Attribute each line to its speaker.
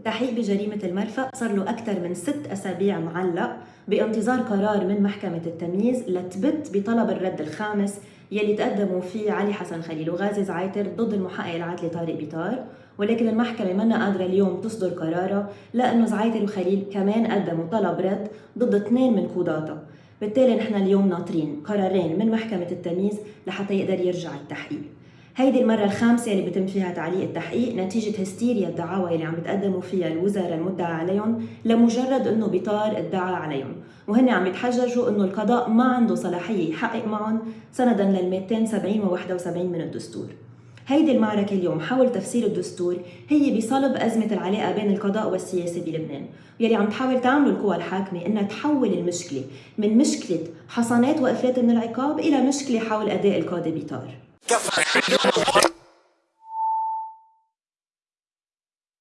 Speaker 1: التحقيق بجريمة المرفأ صار له أكثر من ست أسابيع معلق بانتظار قرار من محكمة التمييز لتبت بطلب الرد الخامس يلي تقدموا فيه علي حسن خليل وغازي زعيتر ضد المحقق العدلي طارق بيطار. ولكن المحكمة منا قادرة اليوم تصدر قرارها لأنه زعيتر وخليل كمان قدموا طلب رد ضد اثنين من قضاتها بالتالي نحن اليوم ناطرين قرارين من محكمة التمييز لحتى يقدر يرجع التحقيق. هيدي المرة الخامسة اللي بتم فيها تعليق التحقيق نتيجة هستيريا الدعاوى اللي عم بتقدموا فيها الوزراء المدعى عليهم لمجرد إنه بيطار ادعى عليهم. وهن عم يتحججوا إنه القضاء ما عنده صلاحية يحقق معهم سندا لل 270 و 71 من الدستور. هيدي المعركة اليوم حول تفسير الدستور هي بصلب أزمة العلاقة بين القضاء والسياسة بلبنان. يلي عم تحاول تعمل القوى الحاكمة إنها تحول المشكلة من مشكلة حصانات وإفلات من العقاب إلى مشكلة حول أداء القاضي بيطار